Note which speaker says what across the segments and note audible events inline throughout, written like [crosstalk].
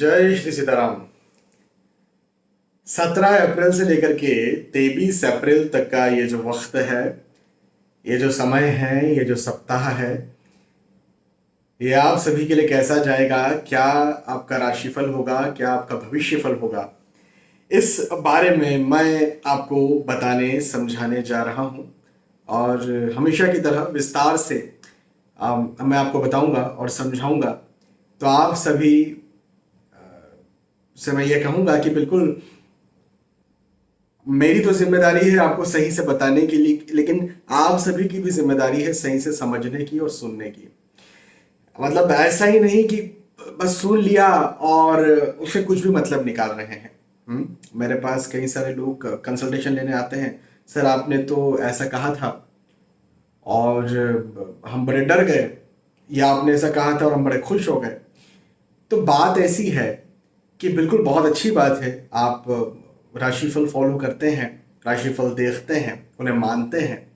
Speaker 1: जय श्री सीताराम। 17 अप्रैल से लेकर के 23 अप्रैल तक का ये जो वक्त है ये जो समय है ये जो सप्ताह है ये आप सभी के लिए कैसा जाएगा? क्या आपका राशिफल होगा? क्या आपका भविष्यफल होगा? इस बारे में मैं आपको बताने समझाने जा रहा हूँ। और हमेशा की तरह विस्तार से आ, मैं आपको बताऊँगा और समझाऊँगा। तो आप सभी से मैं ये कहूँगा कि बिल्कुल मेरी तो ज़िम्मेदारी है आपको सही से बताने के लिए, लेकिन आप सभी की भी ज़िम्मेदारी है सही से समझने की और सुनने की मतलब ऐसा ही नहीं कि बस सुन लिया और उसे कुछ भी मतलब निकाल रहे हैं हुँ? हम्म? मेरे पास कई सारे लोग कंसल्टेशन लेने आते हैं सर, आपने तो ऐसा कहा था और हम बड़े डर गए या आपने ऐसा कहा था और हम बड़े खुश हो गए तो बात ऐसी है कि बिल्कुल बहुत अच्छी बात है। आप राशिफल फॉलो करते हैं, राशिफल देखते हैं, उन्हें मानते हैं।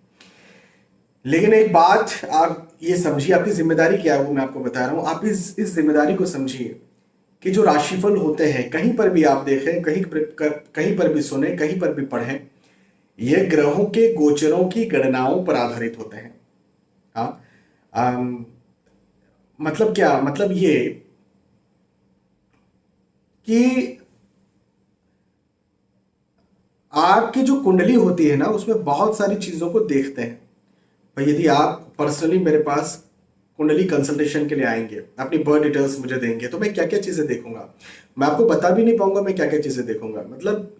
Speaker 1: लेकिन एक बात आप ये समझिए, आपकी ज़िम्मेदारी क्या है वो मैं आपको बता रहा हूँ। आप इस इस ज़िम्मेदारी को समझिए कि जो राशिफल होते हैं, कहीं पर भी आप देखें, कहीं पर कहीं पर भी सुने, कहीं पर भी पढ़ें, ये ग्रहों के गोचरों की गणनाओं पर आधारित होते हैं। हाँ? मतलब क्या? मतलब ये कि आपकी जो कुंडली होती है ना, उसमें बहुत सारी चीज़ों को देखते हैं। भाई, यदि आप पर्सनली मेरे पास कुंडली कंसल्टेशन के लिए आएँगे, अपनी बर्थ डिटेल्स मुझे देंगे तो मैं क्या क्या चीज़ें देखूँगा? मैं आपको बता भी नहीं पाऊँगा, मैं क्या क्या चीज़ें देखूँगा? मतलब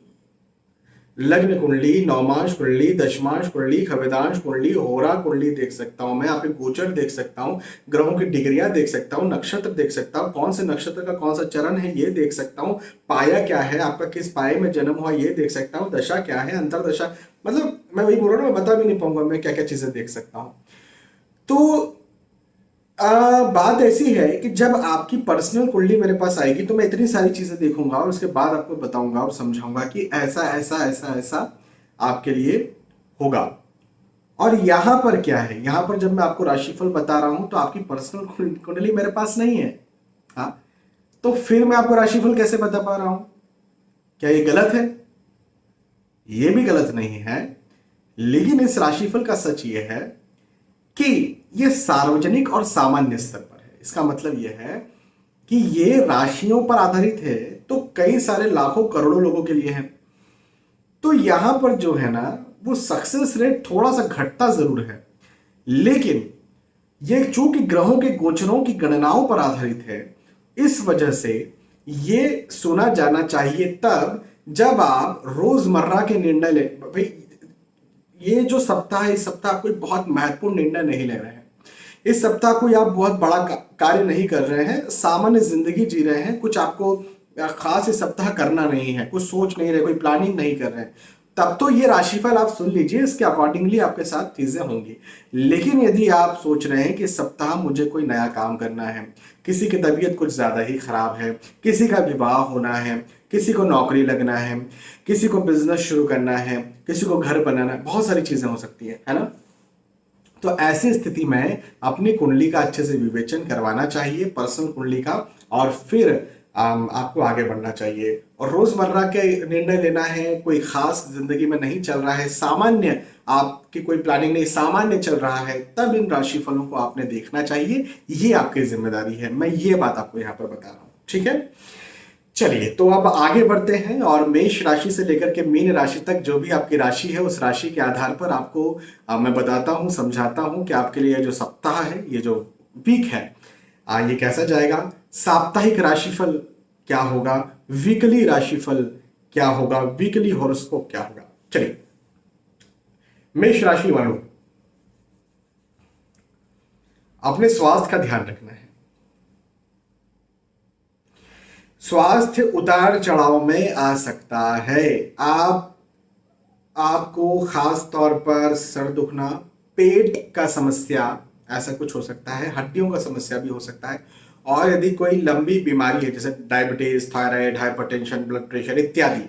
Speaker 1: लग्न कुंडली नौमांश कुंडली, दशमांश कुंडली खवेदांश कुंडली होरा कुंडली देख सकता हूँ मैं यहाँ पे गोचर देख सकता हूँ, ग्रहों की डिग्रियाँ देख सकता हूँ, नक्षत्र देख सकता हूँ, कौन से नक्षत्र का, कौन सा चरण है ये देख सकता हूँ, पाया क्या है, आपका किस पाए में जन्म हुआ ये देख सकता हूँ, दशा क्या है, अंतरदशा मतलब मैं वही बोल रहा हूँ मैं बता भी नहीं पाऊँगा, मैं क्या क्या चीज़ें देख सकता हूँ। तो आ, बात ऐसी है कि जब आपकी पर्सनल कुंडली मेरे पास आएगी तो मैं इतनी सारी चीज़ें देखूँगा और उसके बाद आपको बताऊँगा और समझाऊँगा कि ऐसा ऐसा ऐसा ऐसा आपके लिए होगा। और यहाँ पर क्या है? यहाँ पर जब मैं आपको राशिफल बता रहा हूँ तो आपकी पर्सनल कुंडली मेरे पास नहीं है। हा? तो फिर मैं आपको राशिफल कैसे बता पा रहा हूँ? क्या ये गलत है? ये भी गलत नहीं है। लेकिन इस राशिफल का सच ये है कि ये सार्वजनिक और सामान्य स्तर पर है। इसका मतलब यह है कि ये राशियों पर आधारित है तो कई सारे लाखों करोड़ों लोगों के लिए है। तो यहाँ पर जो है ना, वो सक्सेस रेट थोड़ा सा घटता ज़रूर है। लेकिन ये चूँकि ग्रहों के गोचरों की गणनाओं पर आधारित है, इस वजह से ये सुना जाना चाहिए तब जब आप रोज़मर्रा के निर्णय ले, भाई ये जो सप्ताह है, इस सप्ताह कोई बहुत महत्वपूर्ण निर्णय नहीं ले रहे हैं। इस सप्ताह कोई आप बहुत बड़ा कार्य नहीं कर रहे हैं, सामान्य ज़िंदगी जी रहे हैं, कुछ आपको खास इस सप्ताह करना नहीं है, कुछ सोच नहीं रहे, कोई प्लानिंग नहीं कर रहे हैं। तब तो ये राशिफल आप सुन लीजिए, इसके अकॉर्डिंगली आपके साथ चीज़ें होंगी। लेकिन यदि आप सोच रहे हैं कि सप्ताह मुझे कोई नया काम करना है, किसी की तबीयत कुछ ज़्यादा ही खराब है, किसी का विवाह होना है किसी को नौकरी लगना है, किसी को बिज़नेस शुरू करना है, किसी को घर बनाना है, बहुत सारी चीज़ें हो सकती है है ना? तो ऐसी स्थिति में अपनी कुंडली का अच्छे से विवेचन करवाना चाहिए, पर्सनल कुंडली का, और फिर आपको आगे बढ़ना चाहिए। और रोज़मर्रा के निर्णय लेना है, कोई खास ज़िंदगी में नहीं चल रहा है, सामान्य आपकी कोई प्लानिंग नहीं, सामान्य चल रहा है, तब इन राशि फलों को आपने देखना चाहिए। ये आपकी ज़िम्मेदारी है। मैं ये बात आपको यहाँ पर बता रहा हूँ। ठीक है? चलिए तो अब आगे बढ़ते हैं और मेष राशि से लेकर के मीन राशि तक जो भी आपकी राशि है उस राशि के आधार पर आपको आ, मैं बताता हूँ समझाता हूँ कि आपके लिए जो सप्ताह है ये जो वीक है आ, ये कैसा जाएगा? साप्ताहिक राशिफल क्या होगा? वीकली राशिफल क्या होगा? वीकली हॉरोस्कोप क्या होगा? चलिए मेष राशि वालों अपने स्वास्थ्य का ध्यान रखना है। स्वास्थ्य उतार चढ़ाव में आ सकता है आप, आपको खास तौर पर सर दुखना, पेट का समस्या, ऐसा कुछ हो सकता है, हड्डियों का समस्या भी हो सकता है, और यदि कोई लंबी बीमारी है, जैसे diabetes thyroid hypertension blood pressure इत्यादि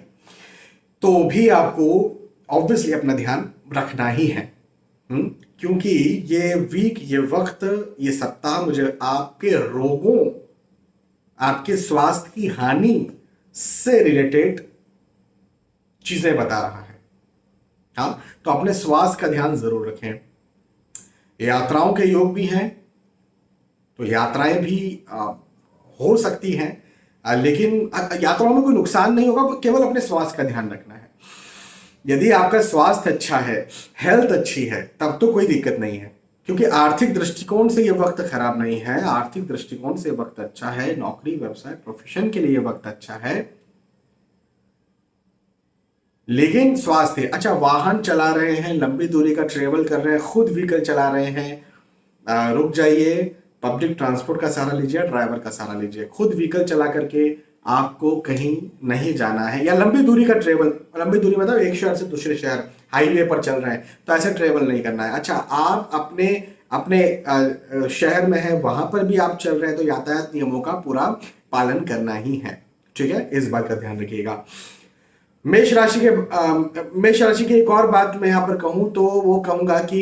Speaker 1: तो भी आपको ऑब्वियसली अपना ध्यान रखना ही है? हम्म? क्योंकि ये वीक ये वक्त, ये सप्ताह मुझे आपके रोगों आपके स्वास्थ्य की हानि से रिलेटेड चीज़ें बता रहा है। हाँ तो अपने स्वास्थ्य का ध्यान ज़रूर रखें। यात्राओं के योग भी हैं तो यात्राएँ भी आ, हो सकती हैं लेकिन यात्राओं में कोई नुकसान नहीं होगा केवल अपने स्वास्थ्य का ध्यान रखना है। यदि आपका स्वास्थ्य अच्छा है हेल्थ अच्छी है तब तो कोई दिक्कत नहीं है। क्योंकि आर्थिक दृष्टिकोण से ये वक्त खराब नहीं है, आर्थिक दृष्टिकोण से वक्त अच्छा है, नौकरी, व्यवसाय प्रोफेशन के लिए वक्त अच्छा है। लेकिन स्वास्थ्य अच्छा वाहन चला रहे हैं, लंबी दूरी का ट्रेवल कर रहे हैं, खुद व्हीकल चला रहे हैं रुक जाइए पब्लिक ट्रांसपोर्ट का सहारा लीजिए ड्राइवर का सहारा लीजिए, खुद व्हीकल चला करके आपको कहीं नहीं जाना है। या लंबी दूरी का ट्रेवल लंबी दूरी मतलब एक शहर से दूसरे शहर हाईवे पर चल रहे हैं तो ऐसे ट्रेवल नहीं करना है। अच्छा आप अपने अपने शहर में है, वहाँ पर भी आप चल रहे हैं तो यातायात नियमों का पूरा पालन करना ही है। ठीक है? इस बात का ध्यान रखिएगा। मेष राशि के मेष राशि की एक और बात मैं यहाँ पर कहूँ तो वो कहूँगा कि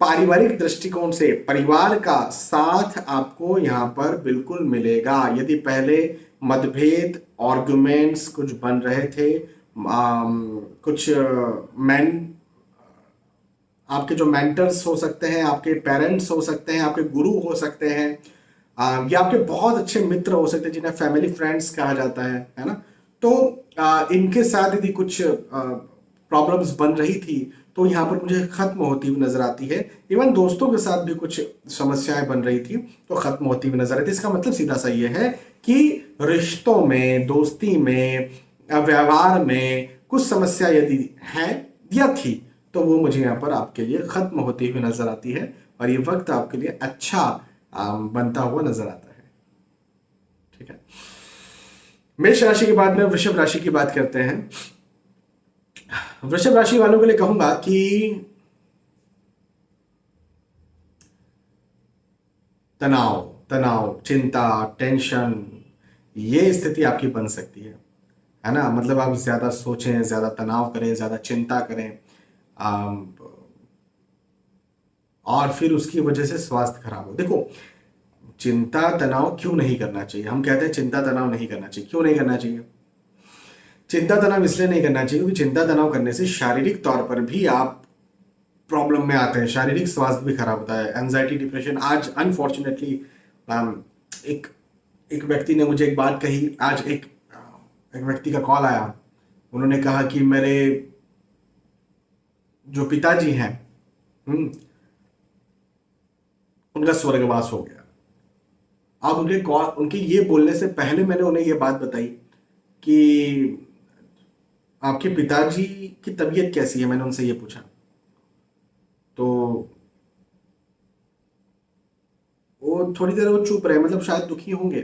Speaker 1: पारिवारिक दृष्टिकोण से परिवार का साथ आपको यहाँ पर बिल्कुल मिलेगा। यदि पहले मतभेद आर्गुमेंट्स कुछ बन रहे थे। आ, कुछ मैन आपके जो मेंटर्स हो सकते हैं आपके पेरेंट्स हो सकते हैं आपके गुरु हो सकते हैं या आपके बहुत अच्छे मित्र हो सकते हैं जिन्हें फैमिली फ्रेंड्स कहा जाता है है ना? तो आ, इनके साथ यदि कुछ प्रॉब्लम्स बन रही थी तो यहाँ पर मुझे खत्म होती हुई नज़र आती है। इवन दोस्तों के साथ भी कुछ समस्याएँ बन रही थी तो खत्म होती हुई नज़र आती है। इसका मतलब सीधा सा ये है कि रिश्तों में, दोस्ती में, व्यवहार में कुछ समस्या यदि है या थी तो वो मुझे यहाँ पर आपके लिए खत्म होती हुई नज़र आती है और ये वक्त आपके लिए अच्छा बनता हुआ नज़र आता है। ठीक है? मेष राशि के बाद में वृषभ राशि की बात करते हैं। वृषभ राशि वालों के लिए कहूँगा कि तनाव तनाव, चिंता, टेंशन, ये स्थिति आपकी बन सकती है। है ना? मतलब आप ज़्यादा सोचें, ज़्यादा तनाव करें, ज़्यादा चिंता करें और फिर उसकी वजह से स्वास्थ्य खराब हो। देखो, चिंता, तनाव क्यों नहीं करना चाहिए? हम कहते हैं चिंता, तनाव नहीं करना चाहिए। क्यों नहीं करना चाहिए? चिंता तनाव इसलिए नहीं करना चाहिए क्योंकि चिंता तनाव करने से शारीरिक तौर पर भी आप प्रॉब्लम में आते हैं शारीरिक स्वास्थ्य भी खराब होता है एंजाइटी डिप्रेशन आज अनफॉर्चुनेटली एक एक व्यक्ति ने मुझे एक बात कही आज एक एक व्यक्ति का कॉल आया। उन्होंने कहा कि मेरे जो पिताजी हैं हम्म, उनका स्वर्गवास हो गया। अब उनके कॉल उनके ये बोलने से पहले मैंने उन्हें ये बात बताई कि आपके पिताजी की तबीयत कैसी है? मैंने उनसे ये पूछा। तो वो थोड़ी देर वो चुप रहे मतलब शायद दुखी होंगे।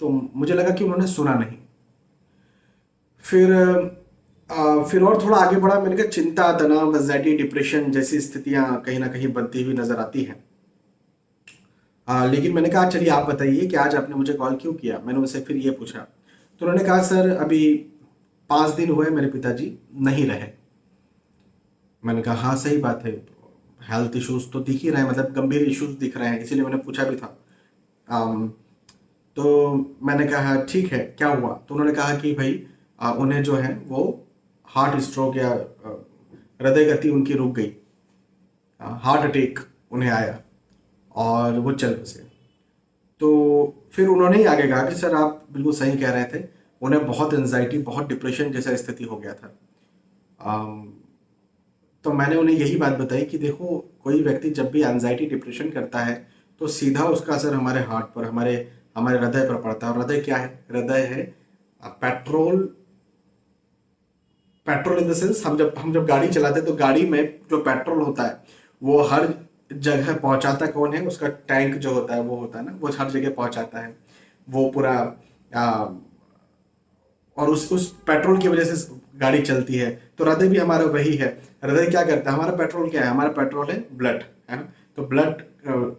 Speaker 1: तो मुझे लगा कि उन्होंने सुना नहीं। फिर आ, फिर और थोड़ा आगे बढ़ा मैंने कहा चिंता तनाव एंजाइटी डिप्रेशन जैसी स्थितियाँ कहीं ना कहीं बनती हुई नज़र आती हैं। लेकिन मैंने कहा चलिए आप बताइए कि आज आपने मुझे कॉल क्यों किया? मैंने उनसे फिर ये पूछा। तो उन्होंने कहा सर अभी पाँच दिन हुए मेरे पिताजी नहीं रहे। मैंने कहा हाँ सही बात है। हेल्थ इश्यूज़ तो दिख ही रहे हैं मतलब गंभीर इश्यूज़ दिख रहे हैं इसीलिए मैंने पूछा भी था। आम, तो मैंने कहा ठीक है क्या हुआ? तो उन्होंने कहा कि भाई आ, उन्हें जो है वो हार्ट स्ट्रोक या हृदय गति उनकी रुक गई। हार्ट अटैक उन्हें आया और वो चल बसे। तो फिर उन्होंने ही आगे कहा कि सर आप बिल्कुल सही कह रहे थे। उन्हें बहुत एनजाइटी बहुत डिप्रेशन जैसा स्थिति हो गया था। तो मैंने उन्हें यही बात बताई कि देखो कोई व्यक्ति जब भी एनजाइटी डिप्रेशन करता है तो सीधा उसका असर हमारे हार्ट पर हमारे हमारे हृदय पर पड़ता है। और हृदय क्या है? हृदय है petrol petrol in the sense हम जब हम जब गाड़ी चलाते हैं तो गाड़ी में जो पेट्रोल होता है वो हर जगह पहुंचाता कौन है? उसका टैंक जो होता है वो होता है ना वो हर जगह पहुंचाता है। वो पूरा आ, और उस उस पेट्रोल की वजह से गाड़ी चलती है। तो हृदय भी हमारा वही है। हृदय क्या करता है? हमारा पेट्रोल क्या है? हमारा पेट्रोल है ब्लड, है ना? तो ब्लड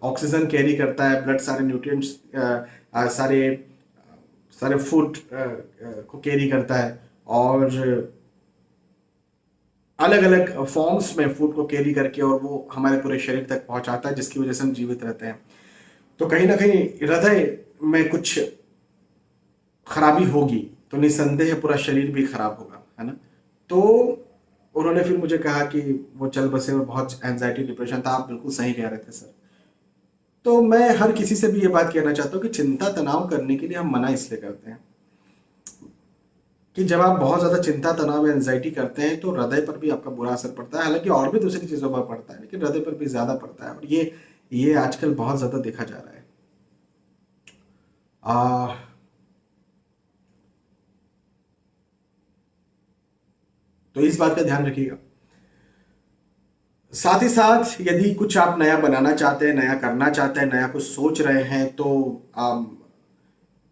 Speaker 1: ऑक्सीजन कैरी करता है। ब्लड सारे न्यूट्रिएंट्स सारे सारे फ़ूड को कैरी करता है। और अलग अलग फॉर्म्स में फ़ूड को कैरी करके और वो हमारे पूरे शरीर तक पहुंचाता है, जिसकी वजह से हम जीवित रहते हैं। तो कहीं ना कहीं हृदय में कुछ खराबी होगी। तो निसंदेह पूरा शरीर भी खराब होगा है ना? तो उन्होंने फिर मुझे कहा कि वो चल बसे और बहुत एंजाइटी डिप्रेशन था आप बिल्कुल सही कह रहे थे सर तो मैं हर किसी से भी ये बात कहना चाहता हूँ कि चिंता तनाव करने के लिए हम मना इसलिए करते हैं कि जब आप बहुत ज़्यादा चिंता तनाव या एंजाइटी करते हैं तो हृदय पर भी आपका बुरा असर पड़ता है। हालाँकि और भी दूसरी चीज़ों पर पड़ता है लेकिन हृदय पर भी ज़्यादा पड़ता है। और ये ये आजकल बहुत ज़्यादा देखा जा रहा है। आ, तो इस बात का ध्यान रखिएगा। साथ ही साथ यदि कुछ आप नया बनाना चाहते हैं नया करना चाहते हैं नया कुछ सोच रहे हैं तो आ,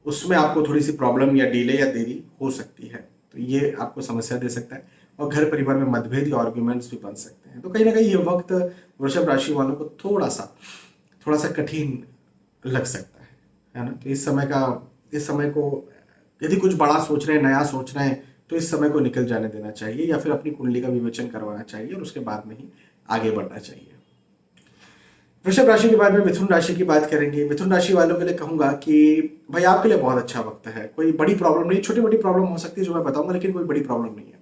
Speaker 1: उसमें आपको थोड़ी सी प्रॉब्लम या डिले या देरी हो सकती है। तो ये आपको समस्या दे सकता है और घर परिवार में मतभेद या आर्ग्यूमेंट्स भी बन सकते हैं। तो कहीं ना कहीं ये वक्त वृषभ राशि वालों को थोड़ा सा थोड़ा सा कठिन लग सकता है है ना? तो इस समय का इस समय को यदि कुछ बड़ा सोच रहे हैं नया सोच रहे हैं तो इस समय को निकल जाने देना चाहिए या फिर अपनी कुंडली का विवेचन करवाना चाहिए और उसके बाद में ही आगे बढ़ना चाहिए। वृषभ राशि के बाद में मिथुन राशि की बात करेंगे। मिथुन राशि वालों के लिए कहूँगा कि भाई आपके लिए बहुत अच्छा वक्त है। कोई बड़ी प्रॉब्लम नहीं, छोटी मोटी प्रॉब्लम हो सकती है जो मैं बताऊँगा, लेकिन कोई बड़ी प्रॉब्लम नहीं है।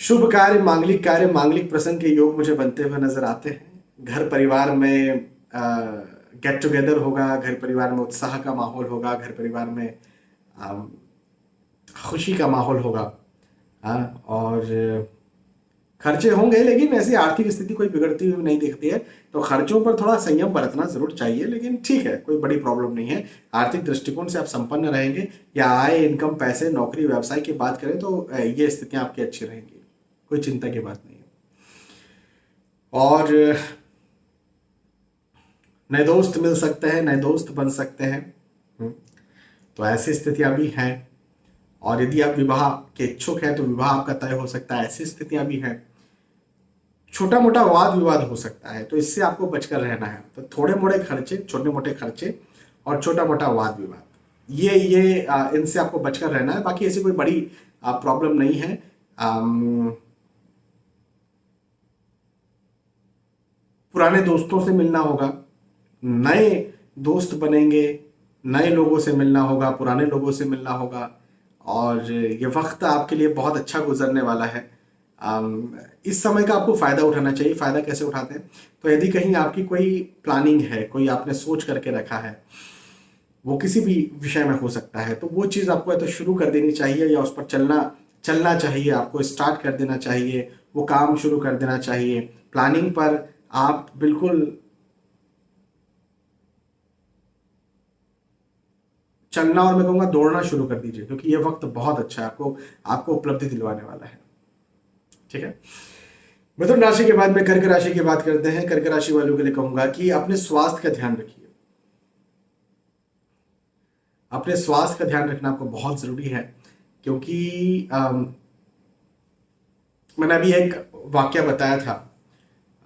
Speaker 1: शुभ कार्य, मांगलिक कार्य, मांगलिक प्रसंग के योग मुझे बनते हुए नज़र आते हैं। घर परिवार में गेट टुगेदर होगा, घर परिवार में उत्साह का माहौल होगा, घर परिवार में खुशी का माहौल होगा। आ, और खर्चे होंगे लेकिन ऐसी आर्थिक स्थिति कोई बिगड़ती हुई नहीं दिखती है। तो खर्चों पर थोड़ा संयम बरतना ज़रूर चाहिए लेकिन ठीक है कोई बड़ी प्रॉब्लम नहीं है। आर्थिक दृष्टिकोण से आप संपन्न रहेंगे या आय इनकम पैसे नौकरी व्यवसाय की बात करें तो ये स्थितियाँ आपकी अच्छी रहेंगी। कोई चिंता की बात नहीं है। और नए दोस्त मिल सकते हैं नए दोस्त बन सकते हैं। हम्म, तो ऐसी स्थितियाँ भी हैं। और यदि आप विवाह के इच्छुक हैं तो विवाह आपका तय हो सकता है। ऐसी स्थितियाँ भी हैं। छोटा मोटा वाद विवाद हो सकता है तो इससे आपको बचकर रहना है। तो थोड़े मोड़े खर्चे छोटे मोटे खर्चे और छोटा मोटा वाद विवाद ये ये इनसे आपको बचकर रहना है। बाकी ऐसी कोई बड़ी प्रॉब्लम नहीं है। पुराने दोस्तों से मिलना होगा। नए दोस्त बनेंगे, नए लोगों से मिलना होगा, पुराने लोगों से मिलना होगा। और ये वक्त आपके लिए बहुत अच्छा गुजरने वाला है। इस समय का आपको फ़ायदा उठाना चाहिए। फ़ायदा कैसे उठाते हैं? तो यदि कहीं आपकी कोई प्लानिंग है, कोई आपने सोच करके रखा है, वो किसी भी विषय में हो सकता है तो वो चीज़ आपको या तो शुरू कर देनी चाहिए या उस पर चलना चलना चाहिए, आपको स्टार्ट कर देना चाहिए, वो काम शुरू कर देना चाहिए। प्लानिंग पर आप बिल्कुल चलना और मैं कहूँगा दौड़ना शुरू कर दीजिए क्योंकि ये वक्त बहुत अच्छा है आपको आपको उपलब्धि दिलवाने वाला है। ठीक है? मिथुन राशि के बाद में कर्क राशि की बात करते हैं। कर्क राशि वालों के लिए कहूँगा कि अपने स्वास्थ्य का ध्यान रखिए। अपने स्वास्थ्य का ध्यान रखना आपको बहुत ज़रूरी है क्योंकि आम, मैंने अभी एक वाक्य बताया था।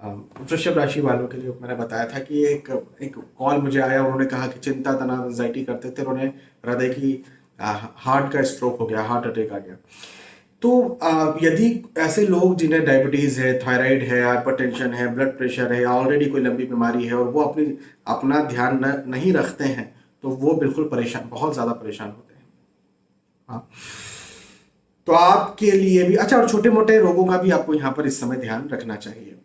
Speaker 1: वृषभ राशि वालों के लिए मैंने बताया था कि एक एक कॉल मुझे आया उन्होंने कहा कि चिंता तनाव एंजाइटी करते थे उन्होंने हृदय की हार्ट का स्ट्रोक हो गया हार्ट अटैक आ गया। तो यदि ऐसे लोग जिन्हें डायबिटीज़ है थायराइड है हाइपरटेंशन है ब्लड प्रेशर है ऑलरेडी कोई लंबी बीमारी है और वो अपनी अपना ध्यान न, नहीं रखते हैं तो वो बिल्कुल परेशान बहुत ज़्यादा परेशान होते हैं। हाँ। तो आपके लिए भी अच्छा और छोटे मोटे रोगों का भी आपको यहाँ पर इस समय ध्यान रखना चाहिए।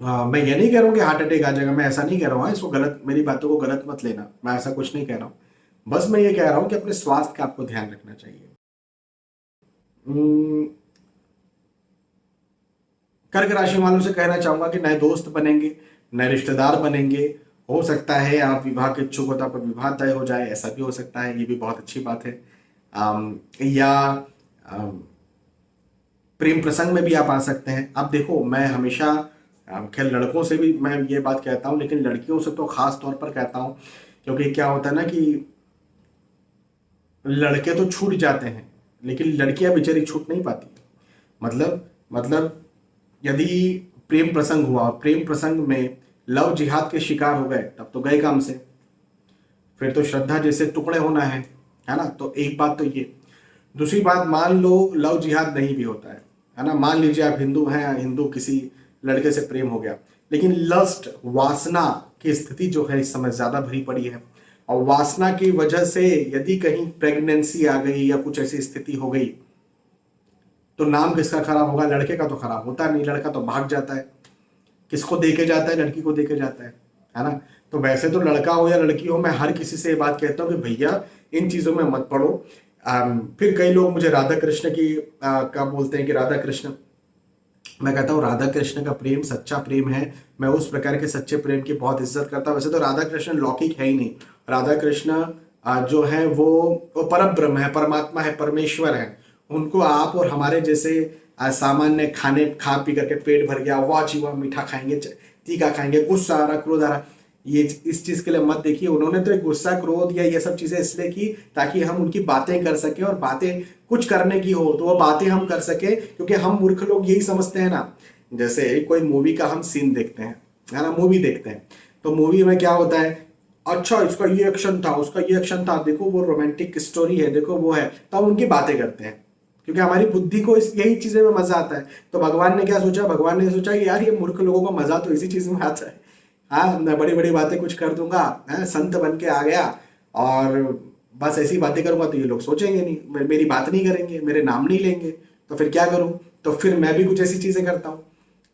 Speaker 1: आ, मैं ये नहीं कह रहा हूँ कि हार्ट अटैक आ जाएगा मैं ऐसा नहीं कह रहा हूँ हाँ, इसको गलत मेरी बातों को गलत मत लेना मैं ऐसा कुछ नहीं कह रहा हूँ। बस मैं ये कह रहा हूँ कि अपने स्वास्थ्य का आपको ध्यान रखना चाहिए। हम्म, कर्क राशि वालों से कहना चाहूँगा कि नए दोस्त बनेंगे नए रिश्तेदार बनेंगे हो सकता है आप विवाह के इच्छुक हो तो आपका विवाह तय हो जाए ऐसा भी हो सकता है ये भी बहुत अच्छी बात है। या प्रेम प्रसंग में भी आप आ सकते हैं। अब देखो मैं हमेशा खेल लड़कों से भी मैं ये बात कहता हूँ, लेकिन लड़कियों से तो खास तौर पर कहता हूँ, क्योंकि क्या होता है ना कि लड़के तो छूट जाते हैं, लेकिन लड़कियाँ बेचारी छूट नहीं पाती। मतलब मतलब यदि प्रेम प्रसंग हुआ, प्रेम प्रसंग में लव जिहाद के शिकार हो गए, तब तो गए काम से। फिर तो श्रद्धा जैसे टुकड़े होना है है ना? तो एक बात तो ये। दूसरी बात, मान लो लव जिहाद नहीं भी होता है है ना? मान लीजिए आप हिंदू हैं हिंदू किसी लड़के से प्रेम हो गया। लेकिन लस्ट वासना की स्थिति जो है इस समय ज़्यादा भरी पड़ी है। और वासना की वजह से यदि कहीं प्रेगनेंसी आ गई या कुछ ऐसी स्थिति हो गई तो नाम किसका खराब होगा? लड़के का तो खराब होता नहीं। लड़का तो भाग जाता है। किसको देके जाता है? लड़की को देके जाता है। है ना? तो वैसे तो लड़का हो या लड़की हो मैं हर किसी से ये बात कहता हूँ कि भैया इन चीज़ों में मत पढ़ो फिर कई लोग मुझे राधा कृष्ण की आ, का बोलते हैं कि राधा कृष्ण मैं कहता हूँ राधा कृष्ण का प्रेम, सच्चा प्रेम है। मैं उस प्रकार के सच्चे प्रेम की बहुत इज़्ज़त करता हूँ। वैसे तो राधा कृष्ण लौकिक है ही नहीं। राधा कृष्ण जो है, वो वो परम ब्रह्म है, परमात्मा है, परमेश्वर है। उनको आप और हमारे जैसे सामान्य खाने, खा पी करके पेट भर गया, वाह जीवा मीठा खाएँगे तीखा खाएँगे, गुस्सा आ रहा, क्रोध आ रहा। ये इस चीज़ के लिए मत देखिए, उन्होंने तो एक गुस्सा, क्रोध या ये सब चीज़ें इसलिए की ताकि हम उनकी बातें कर सके और बातें कुछ करने की हो तो वो बातें हम कर सके, क्योंकि हम मूर्ख लोग यही समझते हैं ना। जैसे कोई मूवी का हम सीन देखते हैं, है ना मूवी देखते हैं तो मूवी में क्या होता है अच्छा इसका ये एक्शन था, उसका ये एक्शन था, देखो वो रोमांटिक स्टोरी है, देखो वो है तो हम उनकी बातें करते हैं। क्योंकि हमारी बुद्धि को इस, यही चीज़ें में मज़ा आता है। तो भगवान ने क्या सोचा, भगवान ने सोचा कि यार ये मूर्ख लोगों को मज़ा तो इसी चीज़ में आता है। हाँ मैं बड़ी बड़ी बातें कुछ कर दूँगा, है, संत बन के आ गया और बस ऐसी बातें करूँगा तो ये लोग सोचेंगे नहीं मेरी बात नहीं करेंगे, मेरे नाम नहीं लेंगे तो फिर क्या करूँ? तो फिर मैं भी कुछ ऐसी चीज़ें करता हूँ।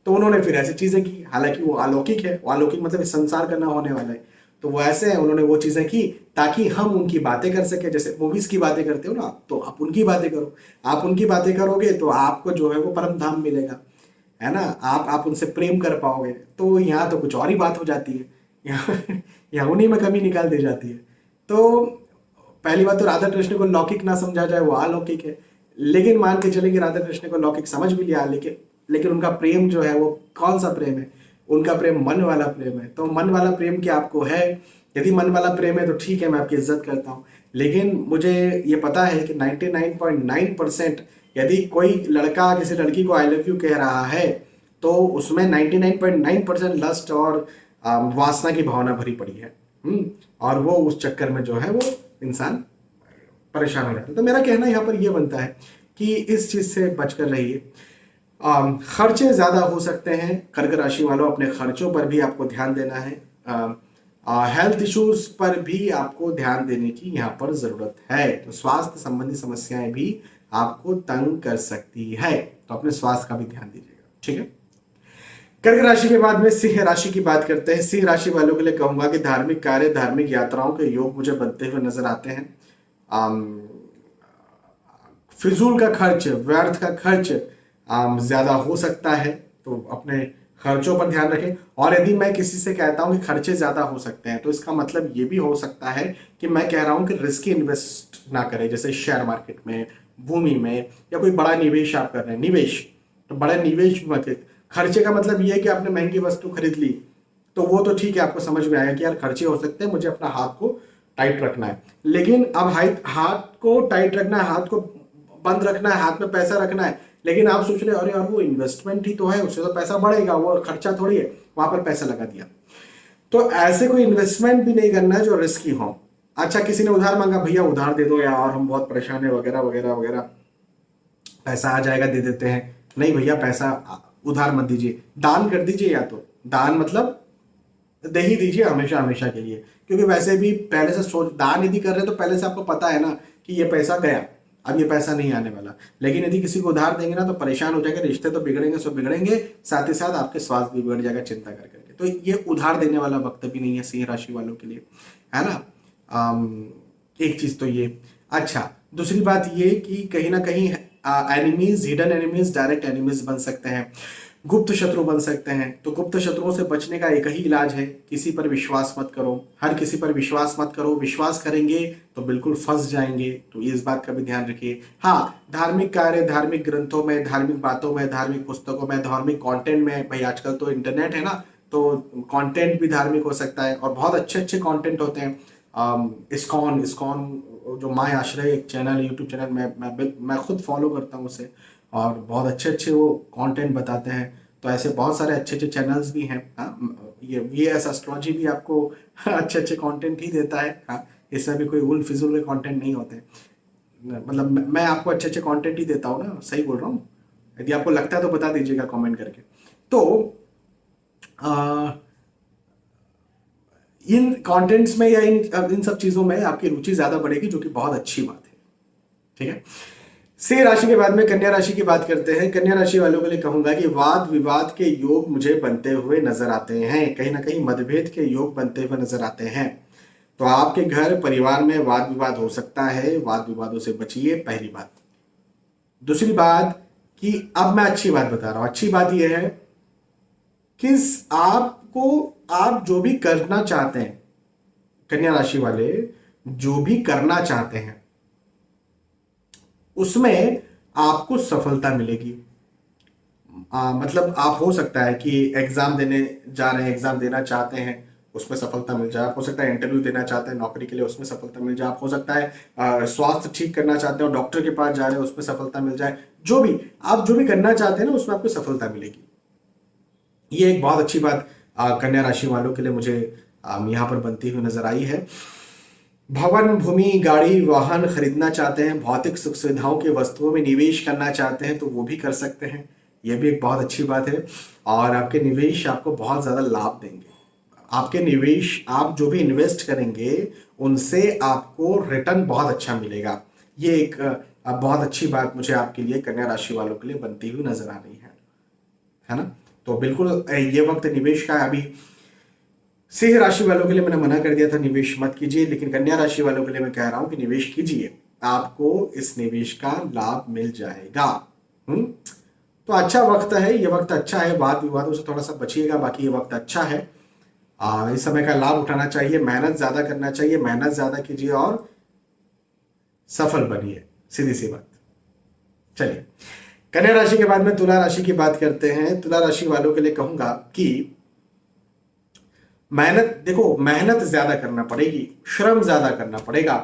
Speaker 1: तो उन्होंने फिर ऐसी चीज़ें की, हालाँकि वो अलौकिक है, वो अलौकिक मतलब संसार करना होने वाला है। तो वो ऐसे है, उन्होंने वो चीज़ें की ताकि हम उनकी बातें कर सके, जैसे मूवीज़ की बातें करते हो ना तो आप उनकी बातें करो। आप उनकी बातें करोगे तो आपको जो है वो परम धाम मिलेगा। है ना? आप आप उनसे प्रेम कर पाओगे। तो यहाँ तो कुछ और ही बात हो जाती है। यहाँ यहाँ उन्हीं में कमी निकाल दी जाती है। तो पहली बात तो राधा कृष्ण को लौकिक ना समझा जाए, वो अलौकिक है। लेकिन मान के चले कि राधा कृष्ण को लौकिक समझ भी लिया, लेकिन लेकिन उनका प्रेम जो है, वो कौन सा प्रेम है? उनका प्रेम मन वाला प्रेम है। तो मन वाला प्रेम क्या आपको है? यदि मन वाला प्रेम है तो ठीक है, मैं आपकी इज़्ज़त करता हूँ। लेकिन मुझे ये पता है कि 99.9 परसेंट यदि कोई लड़का किसी लड़की को आई लव यू कह रहा है तो उसमें 99.9 परसेंट लस्ट और वासना की भावना भरी पड़ी है। हम्म, और वो उस चक्कर में जो है वो इंसान परेशान हो जाता है। तो मेरा कहना यहाँ पर यह बनता है कि इस चीज़ से बचकर रहिए। खर्चे ज़्यादा हो सकते हैं। कर्क राशि वालों अपने खर्चों पर भी आपको ध्यान देना है। हेल्थ इश्यूज़ पर भी आपको ध्यान देने की यहाँ पर ज़रूरत है। तो स्वास्थ्य संबंधी समस्याएँ भी आपको तंग कर सकती है। तो अपने स्वास्थ्य का भी ध्यान दीजिएगा, ठीक है? कर्क राशि के बाद में सिंह राशि की बात करते हैं। सिंह राशि वालों के लिए कहूँगा कि धार्मिक कार्य, धार्मिक यात्राओं के योग मुझे बनते हुए नज़र आते हैं। फिजूल का खर्च, व्यर्थ का खर्च ज़्यादा हो सकता है। तो अपने खर्चों पर ध्यान रखें। और यदि मैं किसी से कहता हूँ कि खर्चे ज़्यादा हो सकते हैं तो इसका मतलब ये भी हो सकता है कि मैं कह रहा हूँ कि रिस्की इन्वेस्ट ना करें, जैसे शेयर मार्केट में भूमि में या कोई बड़ा निवेश आप कर रहे हैं, निवेश। तो बड़ा निवेश मत खर्चे का मतलब ये है कि आपने महँगी वस्तु खरीद ली तो वो तो ठीक है, आपको समझ में आएगा कि यार खर्चे हो सकते हैं, मुझे अपना हाथ को टाइट रखना है। लेकिन अब हाथ को टाइट रखना है, हाथ को बंद रखना है, हाथ में पैसा रखना है, लेकिन आप सोच रहे अरे यार, वो इन्वेस्टमेंट ही तो है, उससे तो पैसा बढ़ेगा, वो खर्चा थोड़ी है, वहाँ पर पैसा लगा दिया। तो ऐसे कोई इन्वेस्टमेंट भी नहीं करना है जो रिस्की हो। अच्छा किसी ने उधार मांगा, भैया, उधार दे दो यार, हम बहुत परेशान है, वगैरह वगैरह वगैरह। पैसा आ जाएगा, दे देते हैं। नहीं भैया, पैसा, उधार मत दीजिए। दान कर दीजिए या तो। दान मतलब दे ही दीजिए हमेशा हमेशा के लिए। क्योंकि वैसे भी पहले से सोच, दान यदि कर रहे हैं तो पहले से आपको पता है ना कि ये पैसा गया। अब ये पैसा नहीं आने वाला। लेकिन यदि किसी को उधार देंगे ना तो परेशान हो जाएँगे, रिश्ते तो बिगड़ेंगे, सब बिगड़ेंगे। साथ ही साथ आपके स्वास्थ्य भी बिगड़ जाएगा, चिंता कर करके तो ये उधार देने वाला वक्त भी नहीं है, सिंह राशि वालों के लिए। है ना? एक चीज़ तो ये। अच्छा दूसरी बात ये कि कहीं ना कहीं enemies hidden enemies direct enemies बन सकते हैं। गुप्त शत्रु बन सकते हैं। तो गुप्त शत्रुओं से बचने का एक ही इलाज है, किसी पर विश्वास मत करो। हर किसी पर विश्वास मत करो। विश्वास करेंगे तो बिल्कुल फंस जाएँगे। तो इस बात का भी ध्यान रखिए। हाँ धार्मिक कार्य, धार्मिक ग्रंथों में, धार्मिक बातों में, धार्मिक पुस्तकों में, धार्मिक कॉन्टेंट में, भाई आजकल तो इंटरनेट है ना तो कॉन्टेंट भी धार्मिक हो सकता है और बहुत अच्छे अच्छे कॉन्टेंट होते हैं। इस्कॉन इस्कॉन जो माय आश्रय एक चैनल है यूट्यूब चैनल मैं मैं मैं खुद फॉलो करता हूँ उसे। और बहुत अच्छे अच्छे वो कंटेंट बताते हैं। तो ऐसे बहुत सारे अच्छे अच्छे चैनल्स भी हैं हाँ। ये वी एस एस्ट्रोलॉजी भी आपको [laughs] अच्छे अच्छे कंटेंट ही देता है हाँ। इसमें भी कोई उल फिजुल के कंटेंट नहीं होते। मतलब मैं आपको अच्छे अच्छे कंटेंट ही देता हूँ ना सही बोल रहा हूँ? यदि आपको लगता है तो बता दीजिएगा कमेंट करके। तो आ, इन कंटेंट्स में या इन इन सब चीज़ों में आपकी रुचि ज़्यादा बढ़ेगी, जो कि बहुत अच्छी बात है। ठीक है? सिंह राशि के बाद में कन्या राशि की बात करते हैं। कन्या राशि वालों के लिए कहूँगा कि वाद विवाद के योग मुझे बनते हुए नज़र आते हैं। कहीं ना कहीं मतभेद के योग बनते हुए नज़र आते हैं। तो आपके घर, परिवार में वाद विवाद हो सकता है। वाद विवादों से बचिए, पहली बात। दूसरी बात कि अब मैं अच्छी बात बता रहा हूँ। अच्छी बात यह है कि आपको आप जो भी करना चाहते हैं कन्या राशि वाले जो भी करना चाहते हैं उसमें आपको सफलता मिलेगी। आ, मतलब आप हो सकता है कि एग्ज़ाम देने जा रहे हैं एग्ज़ाम देना चाहते हैं उसमें सफलता मिल जाए। आप हो सकता है इंटरव्यू देना चाहते हैं नौकरी के लिए उसमें सफलता मिल जाए। आप हो सकता है स्वास्थ्य ठीक करना चाहते हैं डॉक्टर के पास जा रहे हैं उसमें सफलता मिल जाए। जो भी आप जो भी करना चाहते हैं ना उसमें आपको सफलता मिलेगी। ये एक बहुत अच्छी बात कन्या राशि वालों के लिए मुझे यहाँ पर बनती हुई नज़र आई है। भवन, भूमि, गाड़ी, वाहन खरीदना चाहते हैं, भौतिक सुख सुविधाओं के वस्तुओं में निवेश करना चाहते हैं तो वो भी कर सकते हैं। यह भी एक बहुत अच्छी बात है। और आपके निवेश आपको बहुत ज़्यादा लाभ देंगे। आपके निवेश, आप जो भी इन्वेस्ट करेंगे, उनसे आपको रिटर्न बहुत अच्छा मिलेगा। ये एक बहुत अच्छी बात मुझे आपके लिए कन्या राशि वालों के लिए बनती हुई नज़र आ रही है। है ना? तो बिल्कुल ये वक्त निवेश का है। अभी सिंह राशि वालों के लिए मैंने मना कर दिया था निवेश मत कीजिए लेकिन कन्या राशि वालों के लिए मैं कह रहा हूँ कि निवेश कीजिए। आपको इस निवेश का लाभ मिल जाएगा। हम्म? तो अच्छा वक्त है ये वक्त अच्छा है वाद विवादों से थोड़ा सा बचिएगा बाकी ये वक्त अच्छा है। आ, इस समय का लाभ उठाना चाहिए मेहनत ज़्यादा करना चाहिए मेहनत ज़्यादा कीजिए और सफल बनिए सीधी सी बात। चलिए। कन्या राशि के बाद में तुला राशि की बात करते हैं। तुला राशि वालों के लिए कहूँगा कि मेहनत, देखो, मेहनत ज़्यादा करना पड़ेगी, श्रम ज़्यादा करना पड़ेगा,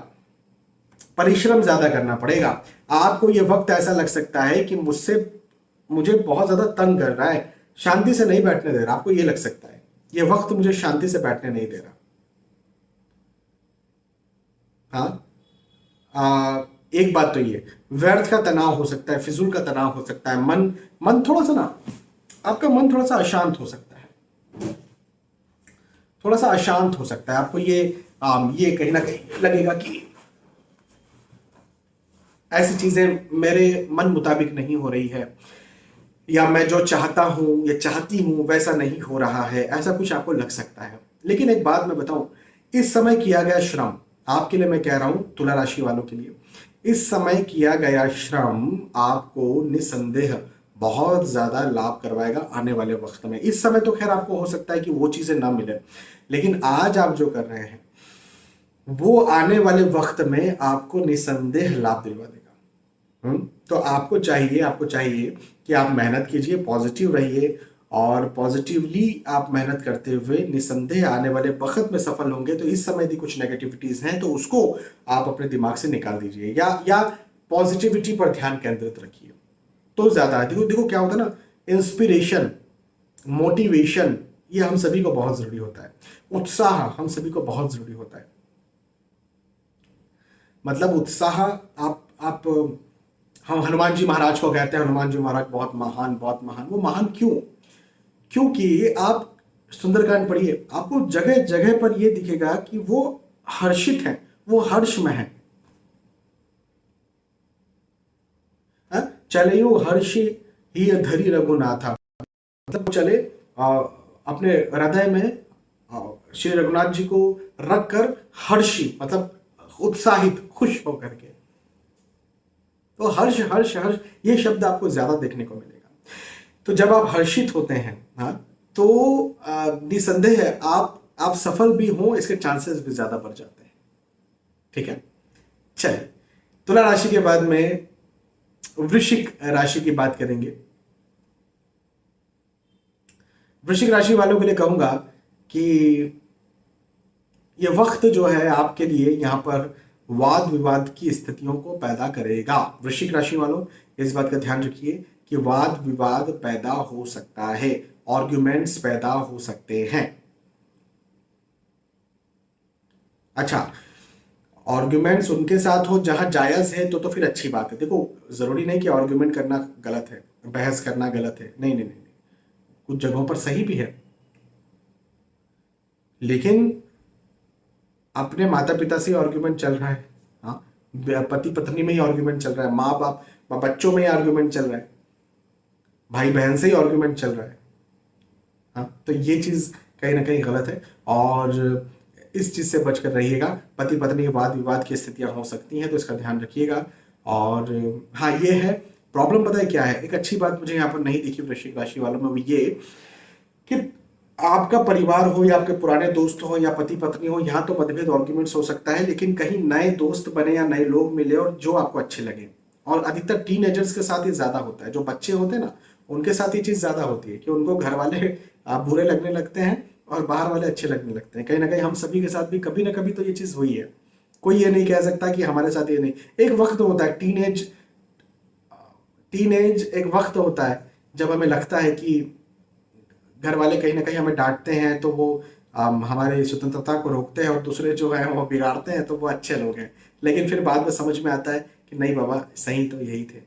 Speaker 1: परिश्रम ज़्यादा करना पड़ेगा। आपको यह वक्त ऐसा लग सकता है कि मुझसे, मुझे बहुत ज़्यादा तंग कर रहा है, शांति से नहीं बैठने दे रहा। आपको यह लग सकता है यह वक्त मुझे शांति से बैठने नहीं दे रहा। हाँ? एक बात तो ये व्यर्थ का तनाव हो सकता है फिजूल का तनाव हो सकता है मन मन थोड़ा सा ना आपका मन थोड़ा सा अशांत हो सकता है। थोड़ा सा अशांत हो सकता है आपको ये आ, ये कहीं ना कहीं लगेगा कि ऐसी चीज़ें मेरे मन मुताबिक नहीं हो रही है या मैं जो चाहता हूँ या चाहती हूँ वैसा नहीं हो रहा है ऐसा कुछ आपको लग सकता है। लेकिन एक बात मैं बताऊँ इस समय किया गया श्रम आपके लिए मैं कह रहा हूँ तुला राशि वालों के लिए इस समय किया गया श्रम आपको निसंदेह बहुत ज़्यादा लाभ करवाएगा आने वाले वक्त में। इस समय तो खैर आपको हो सकता है कि वो चीज़ें ना मिले, लेकिन आज आप जो कर रहे हैं, वो आने वाले वक्त में आपको निसंदेह लाभ दिलवा देगा। हम्म तो आपको चाहिए आपको चाहिए कि आप मेहनत कीजिए, पॉजिटिव रहिए और पॉजिटिवली आप मेहनत करते हुए निसंदेह आने वाले वक्त में सफल होंगे तो इस समय यदि कुछ नेगेटिविटीज हैं तो उसको आप अपने दिमाग से निकाल दीजिए या या पॉजिटिविटी पर ध्यान केंद्रित रखिए। तो ज़्यादा, देखो देखो क्या होता है ना इंस्पिरेशन मोटिवेशन ये हम सभी को बहुत ज़रूरी होता है। उत्साह हम सभी को बहुत ज़रूरी होता है। मतलब उत्साह, आप आप, हम हनुमान जी महाराज को कहते हैं, हनुमान जी महाराज बहुत महान बहुत महान। वो महान क्यों? क्योंकि आप सुंदरकांड पढ़िए आपको जगह जगह पर यह दिखेगा कि वो हर्षित है वो हर्ष में है? चले यो हर्ष ही धरी रघुनाथा। मतलब चले आ, अपने हृदय में श्री रघुनाथ जी को रख कर हर्षी मतलब उत्साहित खुश होकर के। तो हर्ष हर्ष हर्ष ये शब्द आपको ज़्यादा देखने को मिलेगा। तो जब आप हर्षित होते हैं हाँ? तो निसंदेह है, आप आप सफल भी हो, इसके चांसेस भी ज़्यादा बढ़ जाते हैं। ठीक है? चलिए, तुला राशि के बाद में वृश्चिक राशि की बात करेंगे। वृश्चिक राशि वालों के लिए कहूँगा कि यह वक्त जो है आपके लिए यहाँ पर वाद विवाद की स्थितियों को पैदा करेगा। वृश्चिक राशि वालों, इस बात का ध्यान रखिए कि वाद विवाद पैदा हो सकता है। आर्ग्यूमेंट्स पैदा हो सकते हैं। अच्छा आर्ग्यूमेंट्स उनके साथ हो, जहाँ जायज़ है तो तो फिर अच्छी बात है। देखो, ज़रूरी नहीं कि आर्ग्यूमेंट करना गलत है, बहस करना गलत है। नहीं नहीं नहीं कुछ जगहों पर सही भी है। लेकिन अपने माता पिता से आर्ग्यूमेंट चल रहा है। हाँ पति पत्नी में ही आर्ग्यूमेंट चल रहा है। माँ बाप बच्चों में ही आर्ग्यूमेंट चल रहा है। भाई बहन से ही आर्ग्यूमेंट चल रहा है। हाँ तो ये चीज़ कहीं ना कहीं गलत है। और इस चीज़ से बचकर रहिएगा। पति पत्नी के बाद विवाद की स्थितियाँ हो सकती हैं तो इसका ध्यान रखिएगा। और हाँ ये है, प्रॉब्लम पता है क्या है? एक अच्छी बात मुझे यहाँ पर नहीं दिखी वृश्चिक राशि वालों में ये कि आपका परिवार हो या आपके पुराने दोस्त हो या पति पत्नी हो, यहाँ तो मतभेद आर्ग्यूमेंट्स हो सकता है, लेकिन कहीं नए दोस्त बने या नए लोग मिले और जो आपको अच्छे लगे। और अधिकतर टीन के साथ ही ज़्यादा होता है। जो बच्चे होते हैं ना, उनके साथ ये चीज़ ज़्यादा होती है कि उनको घर वाले बुरे लगने लगते हैं और बाहर वाले अच्छे लगने लगते हैं। कहीं ना कहीं हम सभी के साथ भी कभी ना कभी तो ये चीज़ हुई है। कोई ये नहीं कह सकता कि हमारे साथ ये नहीं। एक वक्त होता है टीन एज टीन एज एक वक्त होता है, जब हमें लगता है कि घर वाले कहीं ना कहीं हमें डांटते हैं तो वो हमारे स्वतंत्रता को रोकते हैं और दूसरे जो है वो बिगाड़ते हैं तो वो अच्छे लोग हैं। लेकिन फिर बाद में समझ में आता है कि नहीं बाबा, सही तो यही थे।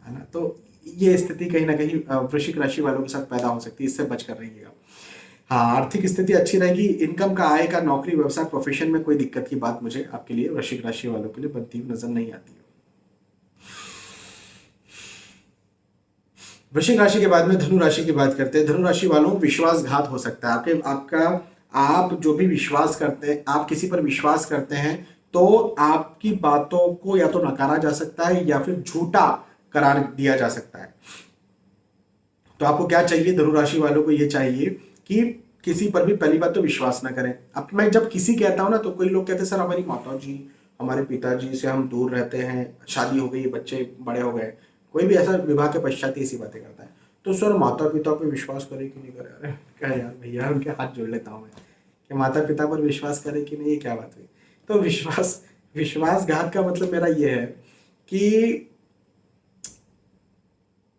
Speaker 1: है ना? तो ये स्थिति कहीं ना कहीं वृश्चिक राशि वालों के साथ पैदा हो सकती है, इससे बचकर रहिएगा। हाँ आर्थिक स्थिति अच्छी रहेगी, इनकम का, आय का, नौकरी, व्यवसाय प्रोफेशन में कोई दिक्कत की बात मुझे आपके लिए, वृश्चिक राशि वालों के लिए बनती हुई नज़र नहीं आती। वृश्चिक राशि के बाद में धनु राशि की बात करते हैं। धनु राशि वालों, विश्वासघात हो सकता है। आपके, आपका, आप जो भी विश्वास करते हैं, आप किसी पर विश्वास करते हैं तो आपकी बातों को या तो नकारा जा सकता है या फिर झूठा करार दिया जा सकता है। तो आपको क्या चाहिए? धनुराशि वालों को यह चाहिए कि किसी पर भी पहली बात तो विश्वास ना करें। अब मैं जब किसी कहता हूँ ना तो कोई लोग कहते हैं, सर, हमारी माता जी, हमारे पिताजी से हम दूर रहते हैं, शादी हो गई, बच्चे बड़े हो गए। कोई भी ऐसा विवाह के पश्चात ही ऐसी बातें करता है। तो सर माता पिता पर विश्वास करे कि नहीं करे? अरे, क्या यार भैया, उनके हाथ जोड़ लेता हूँ मैं। कि माता पिता पर विश्वास करे कि नहीं, ये क्या बात हुई? तो विश्वास, विश्वासघात का मतलब मेरा ये है कि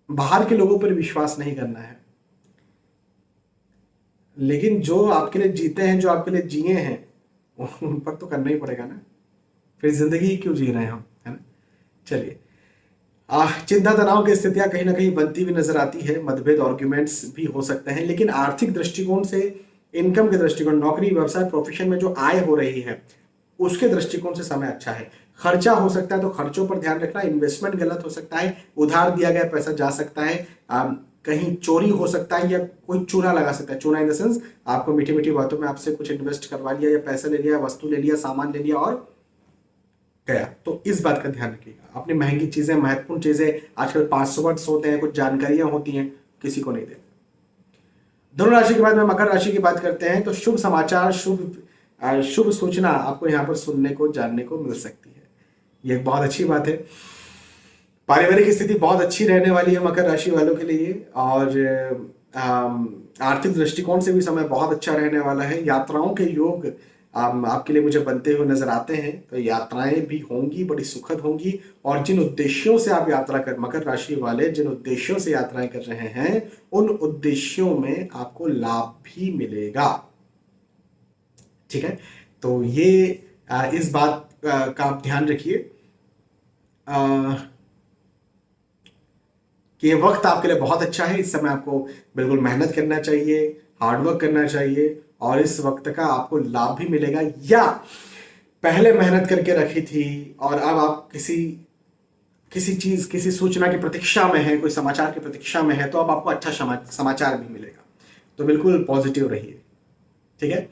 Speaker 1: बाहर के लोगों पर विश्वास नहीं करना है। लेकिन जो आपके लिए जीते हैं, जो आपके लिए जिए हैं, उन पर तो करना ही पड़ेगा ना। फिर ज़िंदगी क्यों जी रहे हैं हम, है ना? चलिए। चिंता तनाव की स्थितियाँ कहीं ना कहीं बनती हुई नज़र आती है। मतभेद आर्ग्यूमेंट्स भी हो सकते हैं, लेकिन आर्थिक दृष्टिकोण से इनकम के दृष्टिकोण, नौकरी, व्यवसाय प्रोफेशन में जो आय हो रही है, उसके दृष्टिकोण से समय अच्छा है। खर्चा हो सकता है तो खर्चों पर ध्यान रखना इन्वेस्टमेंट गलत हो सकता है उधार दिया गया पैसा जा सकता है आ, कहीं चोरी हो सकता है या कोई चूना लगा सकता है। चूना इन द सेंस आपको मीठी मीठी बातों में आपसे कुछ इन्वेस्ट करवा लिया या पैसा ले लिया वस्तु ले लिया सामान ले लिया और गया। तो इस बात का ध्यान रखिएगा। अपनी महँगी चीज़ें महत्वपूर्ण चीज़ें आजकल पासवर्ड्स होते हैं कुछ जानकारियाँ होती हैं किसी को नहीं देना दोनों राशि के बाद में मकर राशि की बात करते हैं तो शुभ समाचार शुभ शुभ सूचना आपको यहाँ पर सुनने को जानने को मिल सकती है। ये एक बहुत अच्छी बात है। पारिवारिक स्थिति बहुत अच्छी रहने वाली है मकर राशि वालों के लिए और आर्थिक दृष्टिकोण से भी समय बहुत अच्छा रहने वाला है। यात्राओं के योग आपके लिए मुझे बनते हुए नज़र आते हैं। तो यात्राएँ भी होंगी, बड़ी सुखद होंगी और जिन उद्देश्यों से आप यात्रा कर, मकर राशि वाले जिन उद्देश्यों से यात्राएँ कर रहे हैं, उन उद्देश्यों में आपको लाभ भी मिलेगा। ठीक है? तो ये इस बात का आप ध्यान रखिए। कि वक्त आपके लिए बहुत अच्छा है, इस समय आपको बिल्कुल मेहनत करना चाहिए हार्डवर्क करना चाहिए, और इस वक्त का आपको लाभ भी मिलेगा। या पहले मेहनत करके रखी थी, और अब आप किसी किसी चीज़, किसी सूचना की प्रतीक्षा में है, कोई समाचार की प्रतीक्षा में है तो अब आपको अच्छा समाचार भी मिलेगा। तो बिल्कुल पॉजिटिव रहिए। ठीक है?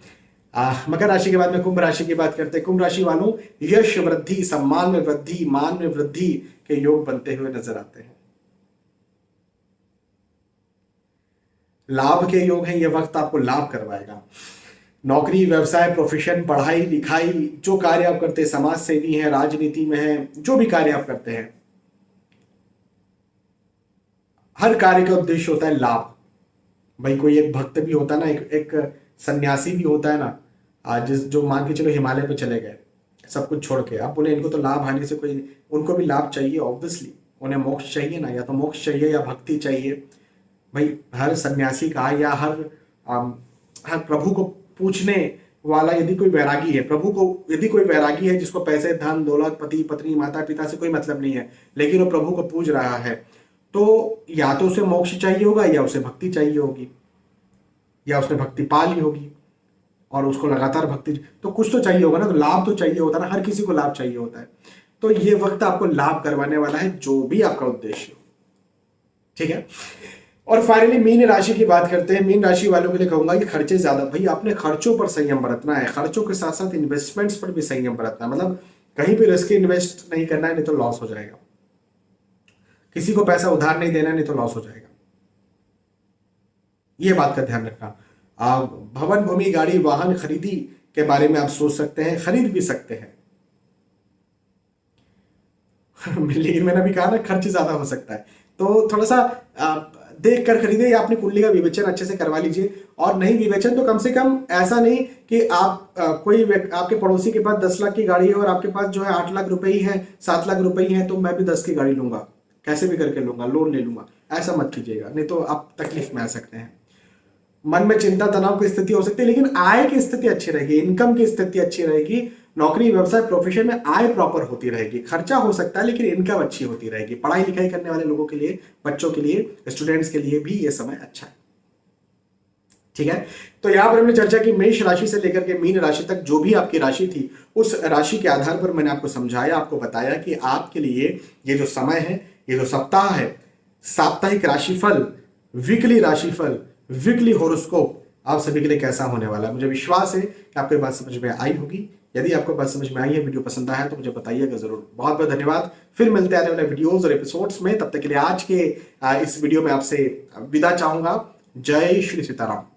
Speaker 1: मकर राशि के बाद में कुंभ राशि की बात करते हैं। कुंभ राशि वालों, यश वृद्धि, सम्मान में वृद्धि, मान में वृद्धि के योग बनते हुए नज़र आते हैं। लाभ के योग हैं यह वक्त आपको लाभ करवाएगा। नौकरी, व्यवसाय प्रोफेशन पढ़ाई, लिखाई, जो कार्य आप करते हैं समाज सेवी है, राजनीति में है, जो भी कार्य आप करते हैं, हर कार्य का उद्देश्य होता है लाभ। भाई, कोई एक भक्त भी होता है ना, एक एक सन्यासी भी होता है ना जिस जो मान के चलो हिमालय पे चले गए, सब कुछ छोड़ के, अब बोले इनको तो लाभ हानि से कोई, उनको भी लाभ चाहिए ऑब्वियसली उन्हें मोक्ष चाहिए ना, या तो मोक्ष चाहिए या भक्ति चाहिए। भाई, हर सन्यासी का या हर हर प्रभु को पूछने वाला यदि कोई वैरागी है, प्रभु को यदि कोई वैरागी है जिसको पैसे, धन, दौलत, पति, पत्नी माता पिता से कोई मतलब नहीं है, लेकिन वो प्रभु को पूज रहा है तो या तो उसे मोक्ष चाहिए होगा या उसे भक्ति चाहिए होगी, या उसने भक्ति पा ली होगी। और उसको लगातार भक्ति तो कुछ तो चाहिए होगा ना तो लाभ तो चाहिए होता है ना, हर किसी को लाभ चाहिए होता है। तो ये वक्त आपको लाभ करवाने वाला है, जो भी आपका उद्देश्य हो। ठीक है? और फाइनली मीन राशि की बात करते हैं। मीन राशि वालों के लिए कहूँगा कि खर्चे ज़्यादा। भाई अपने खर्चों पर संयम बरतना है। खर्चों के साथ साथ इन्वेस्टमेंट्स पर भी संयम बरतना मतलब कहीं भी रिस्क इन्वेस्ट नहीं करना है, नहीं तो लॉस हो जाएगा। किसी को पैसा उधार नहीं देना नहीं तो लॉस हो जाएगा। ये बात का ध्यान रखना। भवन भूमि गाड़ी वाहन खरीदी के बारे में आप सोच सकते हैं खरीद भी सकते हैं। [laughs] लेकिन मैंने अभी कहा ना खर्च ज़्यादा हो सकता है। तो थोड़ा सा देख कर खरीदे या अपनी कुंडली का विवेचन अच्छे से करवा लीजिए। और नहीं विवेचन तो कम से कम ऐसा नहीं कि आप आ, कोई आपके पड़ोसी के पास दस लाख की गाड़ी है और आपके पास जो है आठ लाख रुपए ही है सात लाख रुपए ही है तो मैं भी दस की गाड़ी लूँगा। कैसे भी करके लूँगा लोन ले लूँगा। ऐसा मत कीजिएगा नहीं तो आप तकलीफ़ में आ सकते हैं। मन में चिंता, तनाव की स्थिति हो सकती है, लेकिन आय की स्थिति अच्छी रहेगी, इनकम की स्थिति अच्छी रहेगी, नौकरी, व्यवसाय प्रोफेशन में आय प्रॉपर होती रहेगी। खर्चा हो सकता है, लेकिन इनकम अच्छी होती रहेगी। पढ़ाई लिखाई करने वाले लोगों के लिए, बच्चों के लिए स्टूडेंट्स के लिए भी ये समय अच्छा है। ठीक है? तो यहाँ पर हमने चर्चा की मेष राशि से लेकर के मीन राशि तक, जो भी आपकी राशि थी, उस राशि के आधार पर मैंने आपको समझाया, आपको बताया कि आपके लिए ये जो समय है, ये जो सप्ताह है, साप्ताहिक राशिफल वीकली राशिफल वीकली होरोस्कोप आप सभी के लिए कैसा होने वाला है? मुझे विश्वास है कि आपको बात समझ में आई होगी। यदि आपको बात समझ में आई है, वीडियो पसंद आया तो मुझे बताइएगा ज़रूर। बहुत बहुत धन्यवाद। फिर मिलते आने वाले वीडियोज़ और एपिसोड्स में। तब तक के लिए आज के इस वीडियो में आपसे विदा चाहूँगा। जय श्री सीताराम।